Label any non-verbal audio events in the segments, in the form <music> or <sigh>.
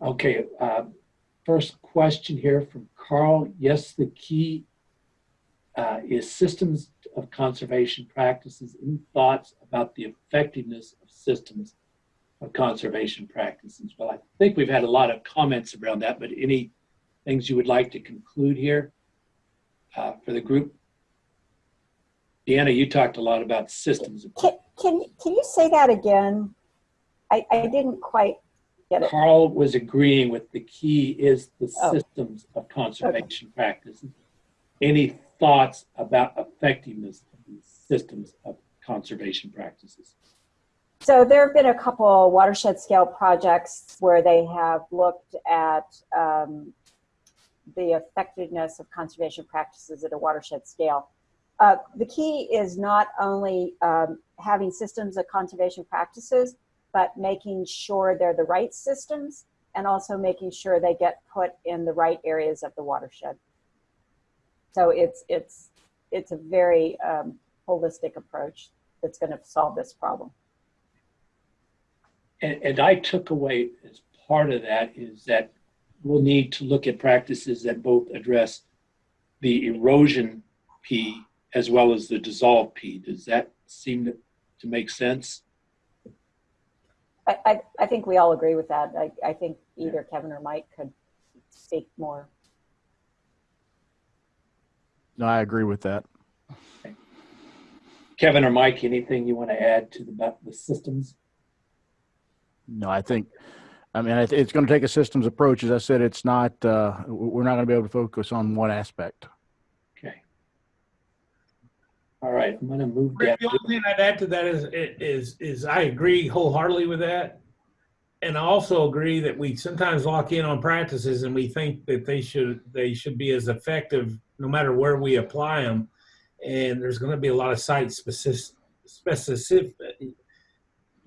Okay, uh, first question here from Carl. Yes, the key uh, is systems of conservation practices. and thoughts about the effectiveness of systems of conservation practices? Well, I think we've had a lot of comments around that, but any things you would like to conclude here uh, for the group? Deanna, you talked a lot about systems. Can, can, can you say that again? I, I didn't quite get it. Carl was agreeing with the key is the Oh. systems of conservation practices. Any thoughts about effectiveness of these systems of conservation practices? So there have been a couple watershed scale projects where they have looked at um, the effectiveness of conservation practices at a watershed scale. Uh, the key is not only um, having systems of conservation practices, but making sure they're the right systems and also making sure they get put in the right areas of the watershed. So it's, it's, it's a very um, holistic approach that's going to solve this problem. And, and I took away as part of that is that we'll need to look at practices that both address the erosion P as well as the dissolve P. Does that seem to, to make sense? I, I, I think we all agree with that. I, I think either Kevin or Mike could speak more. No, I agree with that. Kevin or Mike, anything you want to add to the, the systems? No, I think, I mean, it's going to take a systems approach. As I said, it's not, uh, we're not going to be able to focus on one aspect. All right, I'm going to move down. The only thing I'd add to that is, is, is I agree wholeheartedly with that. And I also agree that we sometimes lock in on practices and we think that they should, they should be as effective no matter where we apply them. And there's going to be a lot of site specific, specific,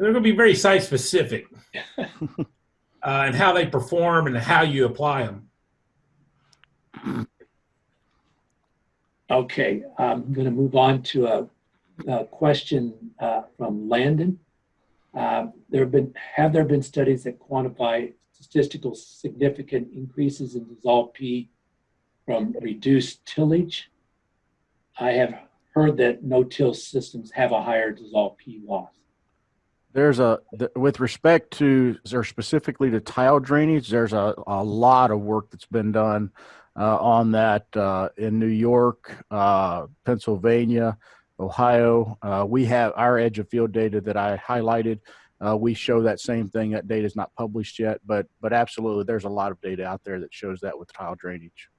they're going to be very site specific. <laughs> uh, and how they perform and how you apply them. Okay, I'm going to move on to a, a question uh, from Landon. Uh, there have been, have there been studies that quantify statistical significant increases in dissolved P from reduced tillage? I have heard that no-till systems have a higher dissolved P loss. There's a, th- with respect to, specifically to tile drainage, there's a, a lot of work that's been done on that uh, in New York, uh, Pennsylvania, Ohio. Uh, we have our edge of field data that I highlighted. Uh, we show that same thing. That data is not published yet, but but absolutely, there's a lot of data out there that shows that with tile drainage.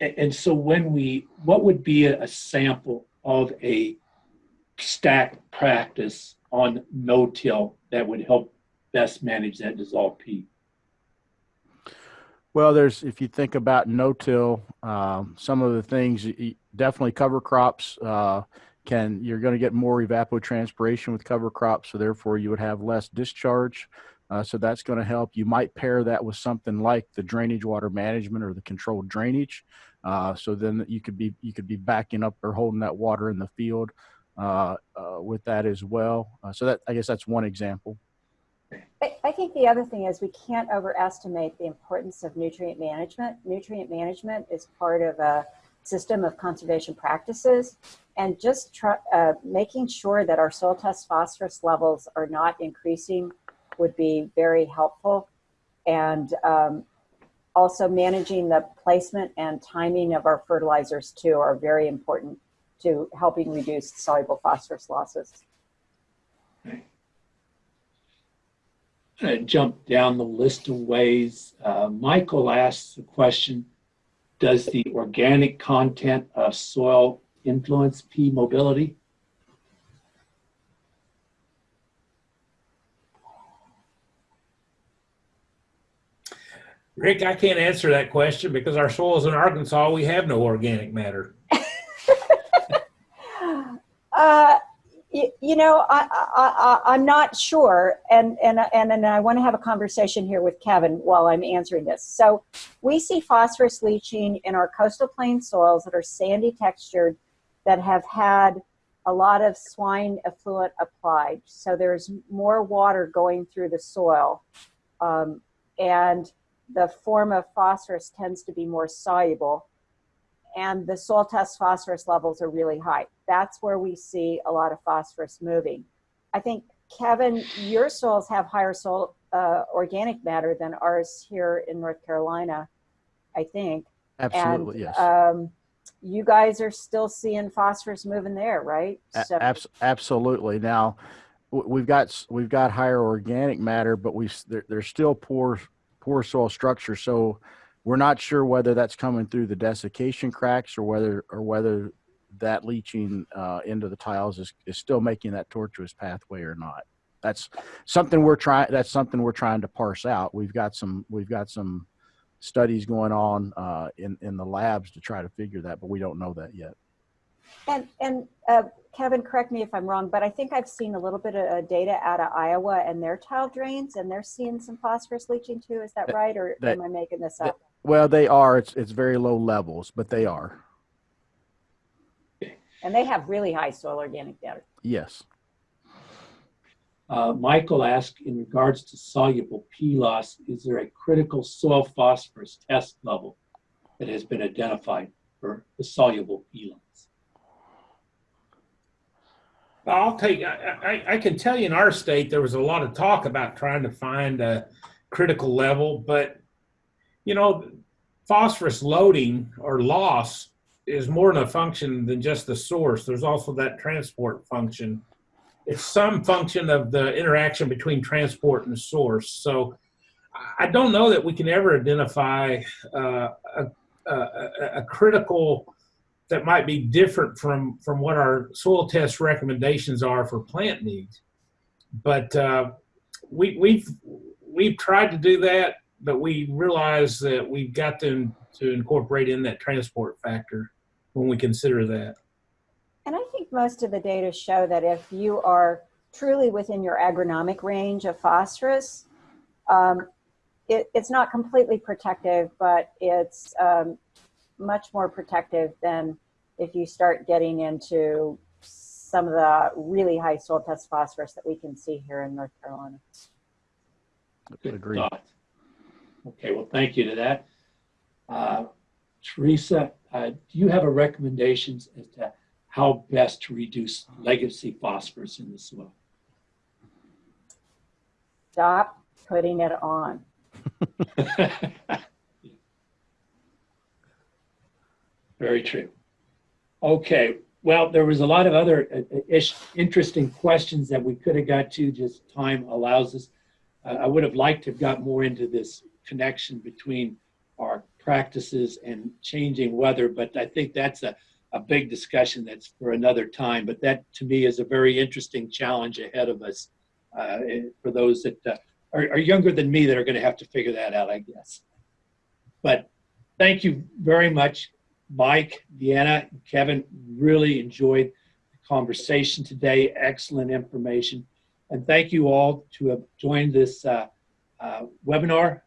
And so when we, what would be a a sample of a stack practice on no-till that would help best manage that dissolved P? Well, there's if you think about no-till, um, some of the things definitely cover crops uh, can you're going to get more evapotranspiration with cover crops, so therefore you would have less discharge. Uh, so that's going to help. You might pair that with something like the drainage water management or the controlled drainage. Uh, so then you could be you could be backing up or holding that water in the field uh, uh, with that as well. Uh, so that I guess that's one example. I, think the other thing is we can't overestimate the importance of nutrient management. Nutrient management is part of a system of conservation practices and just try, uh, making sure that our soil test phosphorus levels are not increasing would be very helpful. And um, also managing the placement and timing of our fertilizers too are very important to helping reduce soluble phosphorus losses. Uh, jump down the list of ways. Uh, Michael asks the question, does the organic content of soil influence P mobility? Rick, I can't answer that question because our soils in Arkansas, we have no organic matter. Uh, you, know, I, I, I'm not sure, and, and, and, and I want to have a conversation here with Kevin while I'm answering this. So we see phosphorus leaching in our coastal plain soils that are sandy textured, that have had a lot of swine effluent applied. So there's more water going through the soil. Um, and the form of phosphorus tends to be more soluble. And the soil test phosphorus levels are really high. That's where we see a lot of phosphorus moving. I think, Kevin, your soils have higher soil uh, organic matter than ours here in North Carolina, I think. Absolutely, and, yes. Um, you guys are still seeing phosphorus moving there, right? A- abs- absolutely. Now, we've got we've got higher organic matter, but we there's still poor poor soil structure. So we're not sure whether that's coming through the desiccation cracks or whether or whether that leaching uh, into the tiles is, is still making that tortuous pathway or not. That's something we're trying. That's something we're trying to parse out. We've got some we've got some studies going on uh, in in the labs to try to figure that, but we don't know that yet. And, and uh, Kevin, correct me if I'm wrong, but I think I've seen a little bit of uh, data out of Iowa and their tile drains, and they're seeing some phosphorus leaching too. Is that That- right, or that- am I making this that- up? Well, they are. It's it's very low levels, but they are. And they have really high soil organic matter. Yes. Uh, Michael asked, in regards to soluble P loss, is there a critical soil phosphorus test level that has been identified for the soluble P loss? I'll take, I, I, I can tell you in our state, there was a lot of talk about trying to find a critical level, but you know, phosphorus loading or loss is more than a function than just the source. There's also that transport function. It's some function of the interaction between transport and source. So I don't know that we can ever identify uh, a, a, a, critical that might be different from from what our soil test recommendations are for plant needs. But uh, we, we've we've tried to do that, but we realize that we've got to to incorporate in that transport factor when we consider that. And I think most of the data show that if you are truly within your agronomic range of phosphorus, um, it, it's not completely protective, but it's um, much more protective than if you start getting into some of the really high soil test phosphorus that we can see here in North Carolina. Good Agreed. Okay, well, thank you to that. Uh, Teresa, uh, do you have a recommendations as to how best to reduce legacy phosphorus in the soil? Stop putting it on. <laughs> Very true. Okay, well, there was a lot of other uh, uh, ish, interesting questions that we could have got to, just time allows us. I would have liked to have got more into this connection between our practices and changing weather, but I think that's a, a big discussion that's for another time. But that, to me, is a very interesting challenge ahead of us uh, for those that uh, are, are younger than me that are going to have to figure that out, I guess. But thank you very much, Mike, Deanna, Kevin. Really enjoyed the conversation today. Excellent information. And thank you all to have joined this uh, uh, webinar.